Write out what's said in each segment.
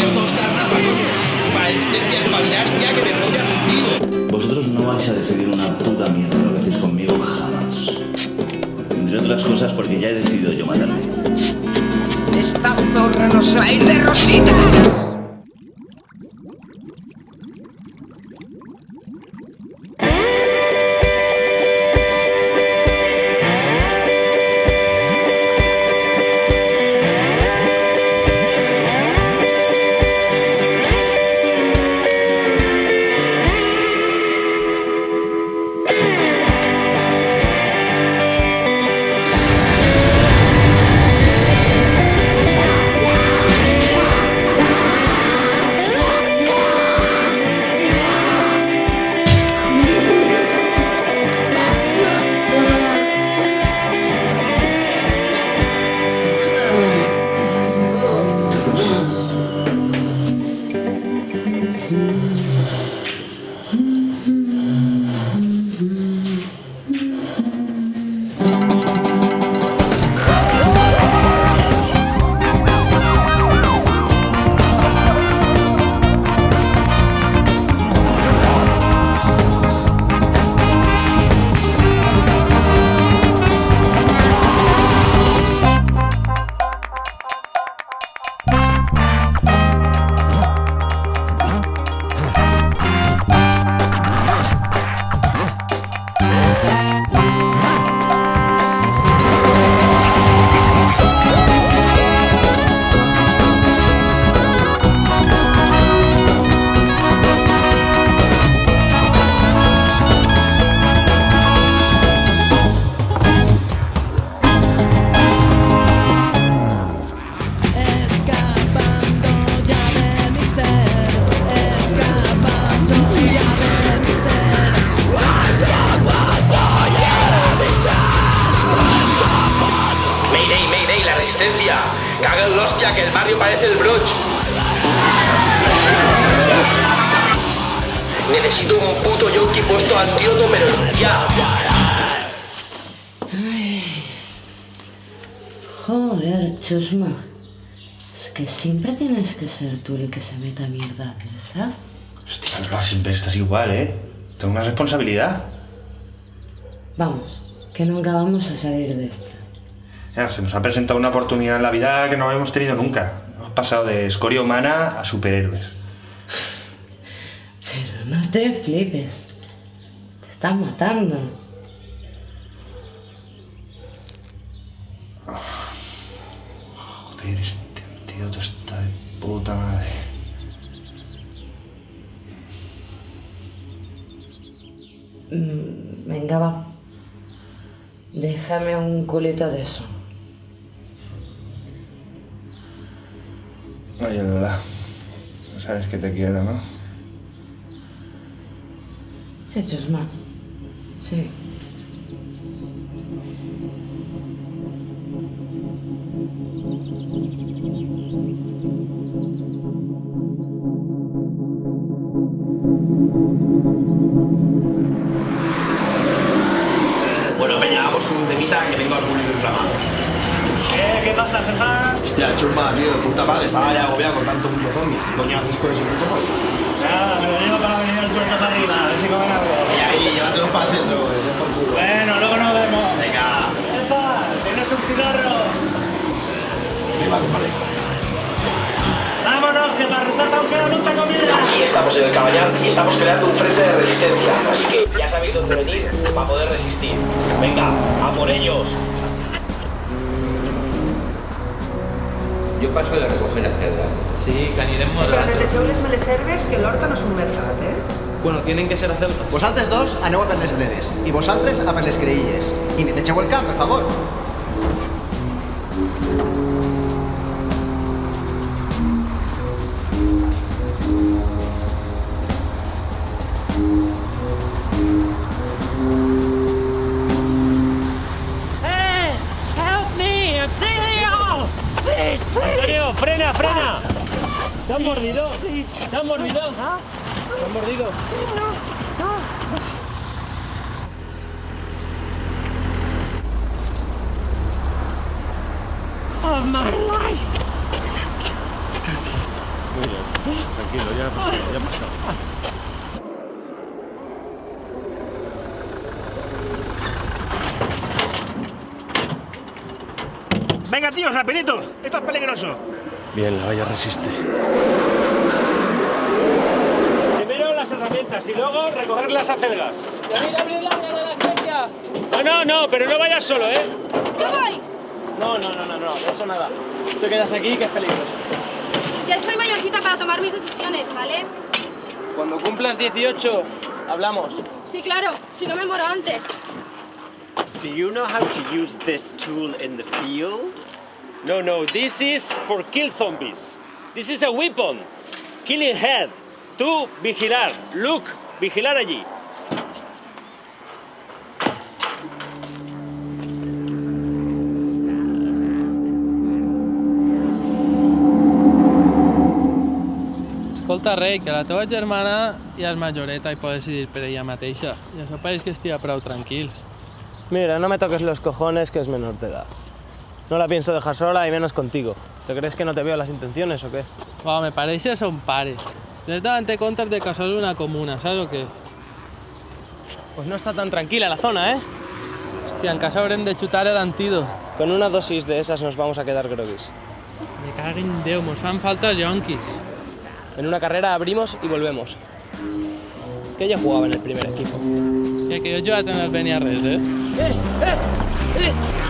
dos espabilar ya que me follan contigo. Vosotros no vais a decidir una puta mierda lo que hacéis conmigo jamás. Entre otras cosas porque ya he decidido yo matarme. Esta zorra no se va a ir de rositas. Necesito un puto yonki puesto antídoto, pero ya. Joder, chusma. Es que siempre tienes que ser tú el que se meta mierda de. Hostia, no, siempre estás igual, ¿eh? Tengo una responsabilidad. Vamos, que nunca vamos a salir de esto. Ya, se nos ha presentado una oportunidad en la vida que no habíamos tenido nunca. Hemos pasado de escoria humana a superhéroes. Pero no te flipes. Te están matando. Joder, este tío está de puta madre. Mm, Venga, va. Déjame un culito de eso. Oye, Lola. Sabes que te quiero, ¿no? Sí, Chusma. Sí. Bueno, Peña, vamos con un temita que tengo al público inflamado. ¿Qué, ¿Qué pasa, jefa? Hostia, chusma, tío, de puta madre. Estaba ya agobiado con tanto puto zombie. ¿Qué coño haces con ese puto pollo? Nada, me lo llevo para la avenida del puerto para arriba, a ver si comen algo. Y ahí, llévatelo para el centro, güey. por culo. Bueno, luego nos vemos. Venga. Jefa, ¿tienes un cigarro? Viva tu madre. Vámonos, que para rezar aún queda mucha comida. Aquí estamos en el Caballal y estamos creando un frente de resistencia. Así que ya sabéis dónde venir para poder resistir. Venga, a por ellos. Jo passo de recoger a Cerda. Sí, que anirem molt Però rato. netegeu les meleserves, que l'horta no és un mercat, eh? Bueno, tienen que ser a Ceuta. Vosaltres dos aneu a per les bledes i vosaltres a per les creïlles. I netegeu el camp, per favor. Of my life. Muy bien. Tranquilo, ya ha pasado, ya ha pasado. Venga, tíos, rapidito. Esto es peligroso. Bien, la valla resiste. Primero las herramientas y luego recoger las acelgas. ¡Venid a abrir la de la sequía! No, no, no, pero no vayas solo, ¿eh? ¡Yo voy! No, no, no, no, no, de eso nada. Tú te quedas aquí, que es peligroso. Ya soy mayorcita para tomar mis decisiones, ¿vale? Cuando cumplas 18, hablamos. Sí, claro, si no me muero antes. Do you know how to use this tool in the field? No, no, this is for kill zombies. This is a weapon. Killing head. Tú, vigilar. Look, vigilar allí. Escolta, rei, que la teva germana ja és majoreta i pot decidir per ella mateixa. I això pareix que estigui prou tranquil. Mira, no me toques los cojones, que es menor de edad. No la pienso dejar sola y menos contigo. ¿Te crees que no te veo las intenciones o qué? Va, me pareixes son pare. Directamente comptes de casar una comuna, ¿sabes o qué? Pues no está tan tranquila la zona, ¿eh? Hòstia, en casa haurem de xutar el antídot. Con una dosis de esas nos vamos a quedar groguis. Me cago en Déu, mos fan falta els yonquis. En una carrera abrimos y volvemos. Que ella jugaba en el primer equipo. Ja que jo he jugat en el Beniarres, eh? ¡Lo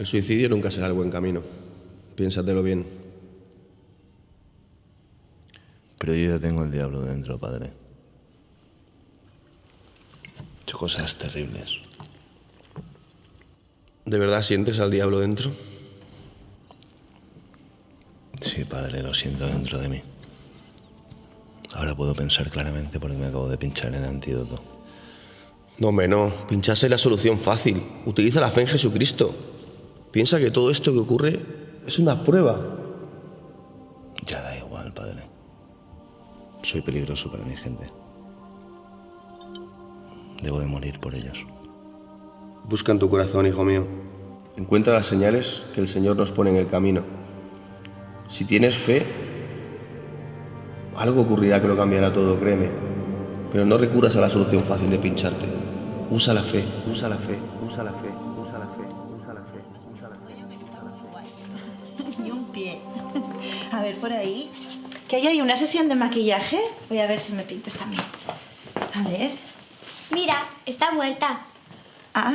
El suicidio nunca será el buen camino. Piénsatelo bien. Pero yo ya tengo el diablo dentro, padre. He hecho cosas terribles. ¿De verdad sientes al diablo dentro? Sí, padre, lo siento dentro de mí. Ahora puedo pensar claramente porque me acabo de pinchar el antídoto. No, no. Pincharse es la solución fácil. Utiliza la fe en Jesucristo. Piensa que todo esto que ocurre es una prueba. Ya da igual, padre. Soy peligroso para mi gente. Debo de morir por ellos. Busca en tu corazón, hijo mío. Encuentra las señales que el Señor nos pone en el camino. Si tienes fe, algo ocurrirá que lo cambiará todo, créeme. Pero no recurras a la solución fácil de pincharte. Usa la fe, usa la fe, usa la fe, usa la fe, por ahí. ¿Que hay ahí una sesión de maquillaje? Voy a ver si me pintas también. A ver. Mira, está muerta. Ah,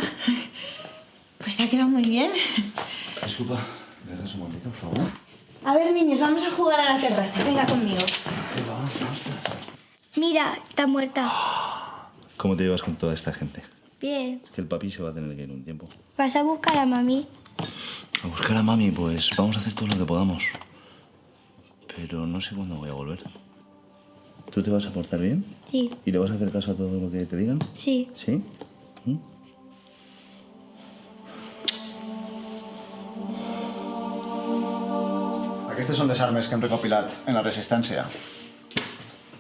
pues te ha quedado muy bien. Disculpa, ¿me haces un momentito, por favor? A ver, niños, vamos a jugar a la terraza. Venga conmigo. Mira, está muerta. ¿Cómo te llevas con toda esta gente? Bien. Que el papi se va a tener que ir un tiempo. ¿Vas a buscar a mami? A buscar a mami, pues vamos a hacer todo lo que podamos. Pero no sé cuándo voy a volver. ¿Tú te vas a portar bien? Sí. ¿Y le vas a hacer caso a todo lo que te digan? Sí. ¿Sí? ¿Mm? Aquestes són les armes que hem recopilat en la resistència.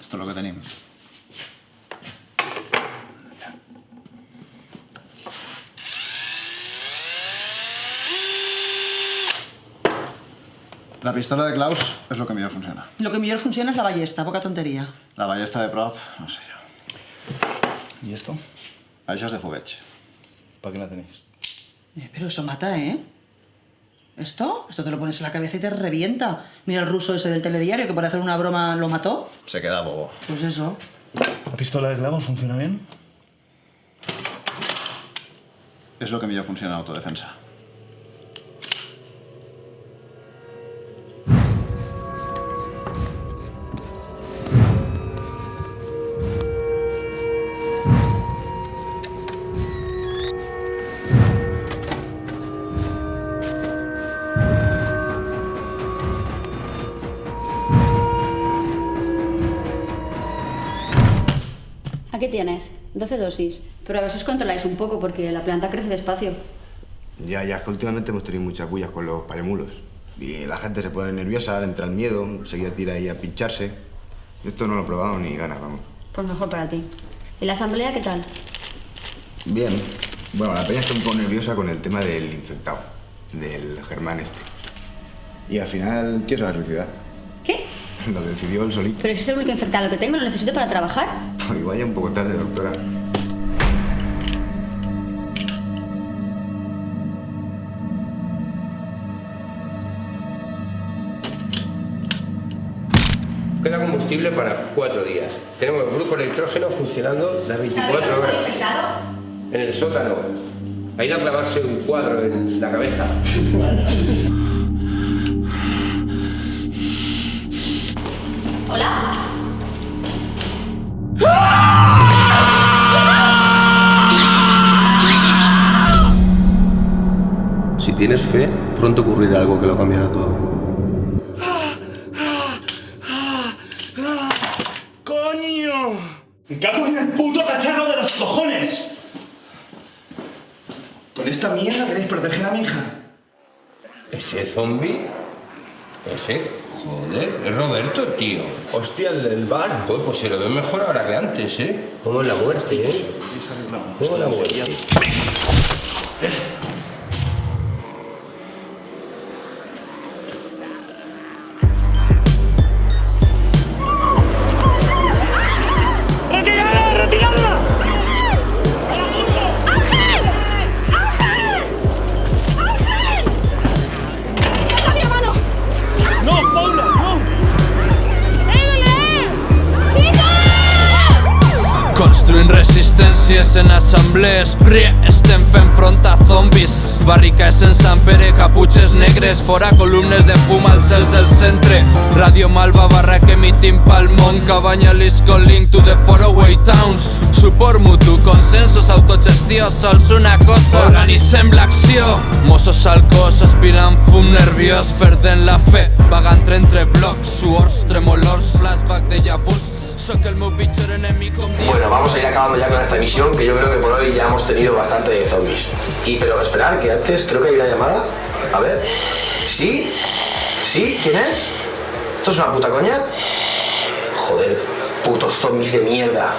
Esto és el que tenim. La pistola de Klaus és el que millor funciona. Lo que mejor funciona es la ballesta, poca tontería. La ballesta de prop, no sé yo. ¿Y esto? Això és de fogueig. ¿Para qué la tenéis? Eh, pero eso mata, ¿eh? ¿Esto? Esto te lo pones en la cabeza y te revienta. Mira el ruso ese del telediario que por hacer una broma lo mató. Se queda bobo. Pues eso. ¿La pistola de clavos funciona bien? És el que millor funciona en autodefensa. Aquí tienes, 12 dosis. Pero a os controláis un poco porque la planta crece despacio. Ya, ya, es que últimamente hemos tenido muchas bullas con los paremulos. Y la gente se pone nerviosa, le entra el miedo, enseguida tira ahí a pincharse. Yo esto no lo he probado ni ganas, vamos. Pues mejor para ti. ¿Y la asamblea qué tal? Bien. Bueno, la peña está un poco nerviosa con el tema del infectado, del Germán este. Y al final quiero suicidar. ¿Qué? Lo decidió él solito. Pero si es el único infectado que tengo, lo necesito para trabajar. Pues igual ya un poco tarde, doctora. Queda combustible para cuatro días. Tenemos el grupo electrógeno funcionando las 24 horas. En el sótano. Ha ido a clavarse un cuadro en la cabeza. Hola. Si tienes fe, pronto ocurrirá algo que lo cambiará todo. ¡Coño! ¡Me cago en el puto cacharro de los cojones! ¿Con esta mierda queréis proteger a mi hija? ¿Ese zombie? Ese. Joder, es Roberto, tío. Hostia, el del bar. Pues, pues se lo ve mejor ahora que antes, ¿eh? Como la muerte, ¿eh? Como la muerte. ¡No, Construint resistències en assemblees. Pre, estem fent front a zombis. Barricades en Sant Pere, caputxes negres. Fora columnes de fum als cels del centre. Radio Malva, barra que emitim pel món. Cabanya, Lisco, link to the faraway towns. Suport mutu, consensos, autogestió Sols una cosa, organitzem l'acció. Mossos al cos, aspirant fum nerviós. Perdent la fe, vagant entre blocs. Suors, tremolors, flashback de vus Bueno, vamos a ir acabando ya con esta misión, que yo creo que por hoy ya hemos tenido bastante de zombies. Y pero esperar, que antes creo que hay una llamada. A ver. ¿Sí? ¿Sí? ¿Quién es? ¿Esto es una puta coña? Joder, putos zombies de mierda.